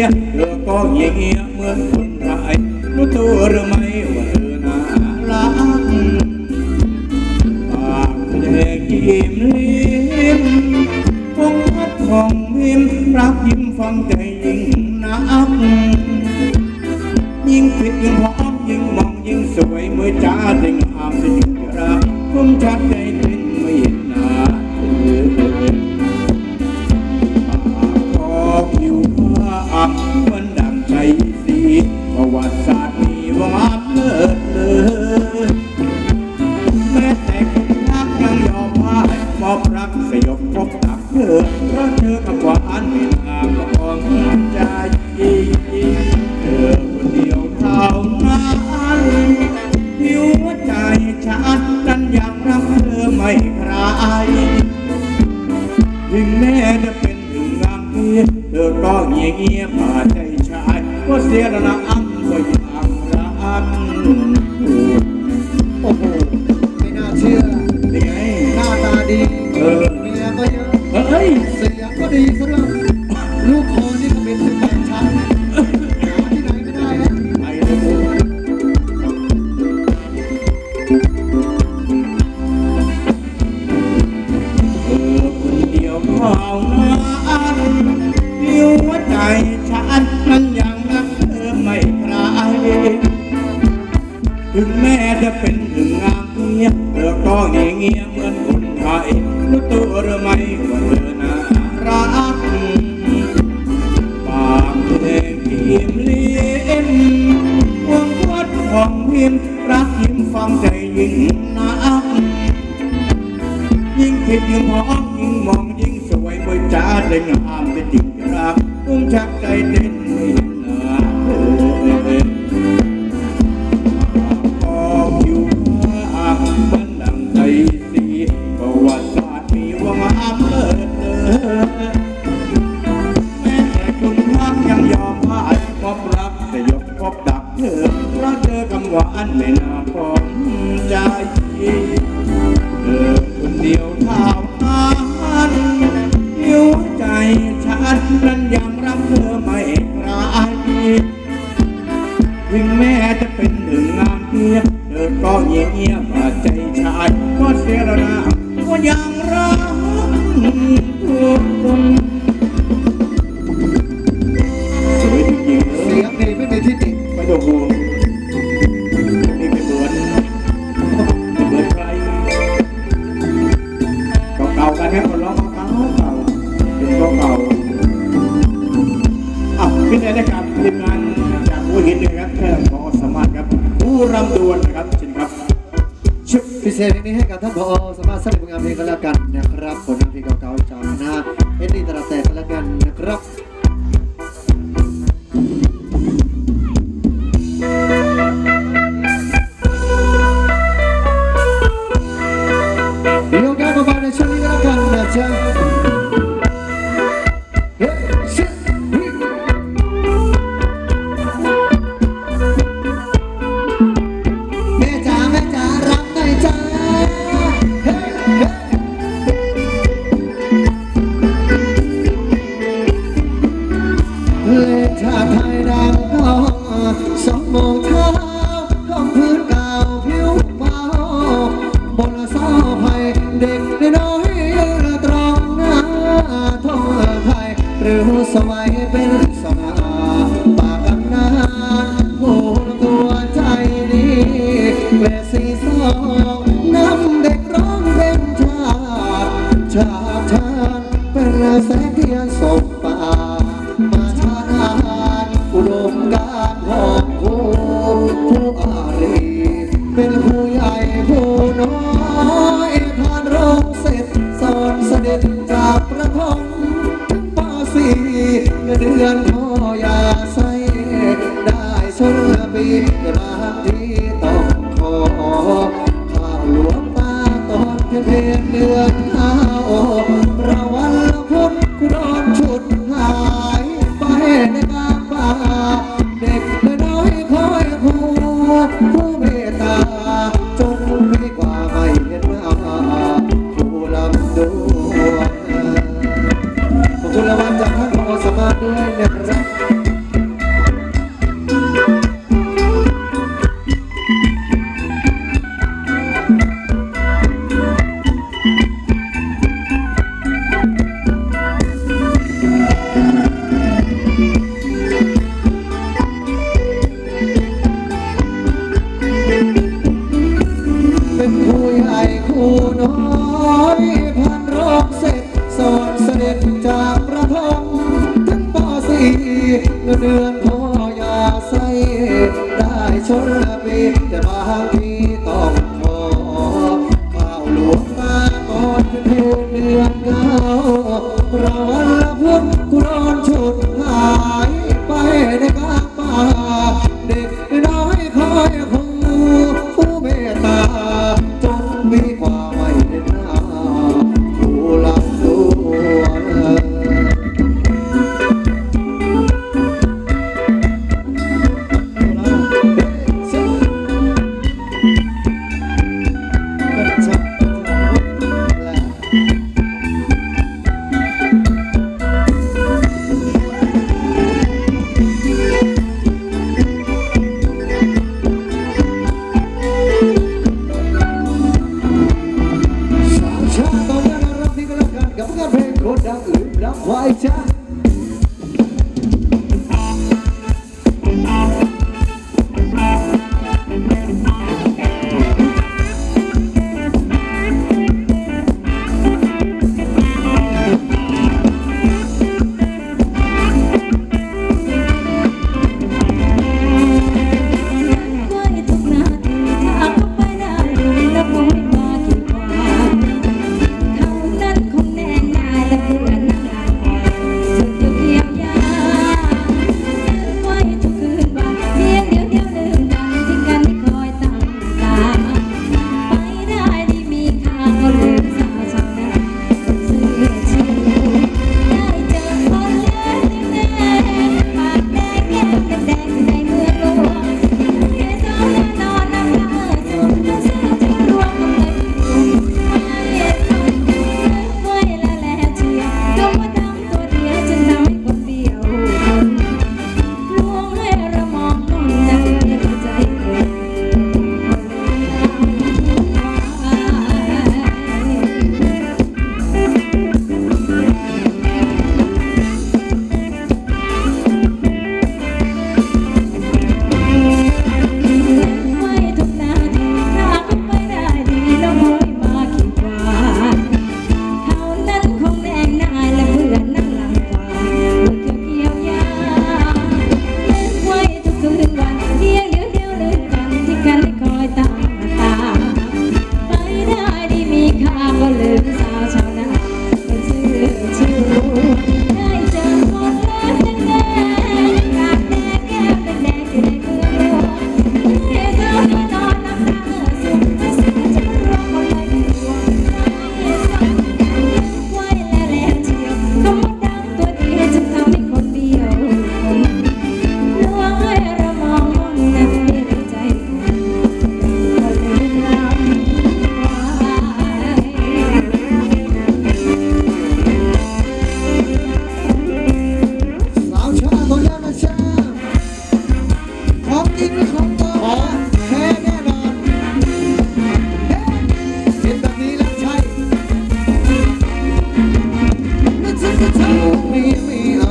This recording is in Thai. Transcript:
ឬក៏ងាយងាមើលខ្លួនប្រៃនោះទូរមៃវរណាឡាបាក់លេខគីមលៀមគង់ផាត់ផងមានប្រាប់យឹមផងតែយឹងណាប់យឹងពិតយឹងហប់យឹងមកយឹងស្រួយមើលចាទាំងអាមទាំងរាគុំចាត់តែ วัติศาสตร์มีว่างเลิศเลอแม้แต่คนรักยังยอมพ่ายมอบรักสยบพบตักเธอเพราะเธอกับหวานเป็นอาของใจเธอคนเดียวเท่านั้นที่หัวใจฉันนั้นยากรักเธอไม่ใครถึงแม้จะเป็นถึงงามเพียเธอก็เงียบเงียบผ่าใจชายก็เสี เดียวเท่านั้นที่หัวใจฉันนั้นยังรักเธอไม่คลายถึงแม้จะเป็นถึงงามเงียบเธอก็เงียเงียเหมือนคนไทยรู้ตัวหรือไม่ว่าเธอน่ารักปากเพลงพิมพ์ลิ้มวงวัดของพิมรักยิ้มฟังใจยิ่งนักยิ่งคิดยิ่งมองยิ่งม จ้าได้งามเป็นจริงรักตุ้มชักใจเต้นไม่เห็นหน้าเธอพอผิวผ้าเหมือนดังใจสีประวัติศาสตร์มีว่างามเลิศเลอแม้แต่คุณพักยังยอมพ่ายมอบรักแต่ยกพบดักเธอเพราะเจอคำหวานไม่น่าพอใจเธอคนเดียวเท่า นั้นยังรักเธอไม่คลายถึงแม้จะเป็นหนึ่งงานเพียบเธอก็เงียบเงียบใจชายก็เสียแล้วนะว่ายังรักทุกคนสวยจริงๆเสีเลยงดีไม่มีที่ติไม่ต้องห่วงนี่ไม่เหมือนเหมือนใครเก่าๆกันแค่คนร้องเก่าๆเก่าเป็นเก่า ๆอะพี่เนยนะครับทีมงานจากหัวหินนะครับแค่พอสามารถครับผู้รำดวนนะครับเชิญครับชุดพิเศษเพลงนี้ให้กับท่านพอสามารถสร้างผลงานเพลงกันแล้วกันนะครับผลงานเพลงเก่าๆจากคณะเอ็นดีตระแต่กันแล้วกันนะครับ ชาชาเป็นแสงเทียนส่งป่ามาชาดานอุดมการณ์ของผู้ผู้อารีเป็นผู้ใหญ่ผู้น้อยผ่านโรงเสร็จสอนเสด็จจากประทงป่าสีเงินเดือนพ่อยาใส่ได้ชนปีรักที่ต้องขอข้าวหลวงตาตอนเพียงเพียงเดือน โ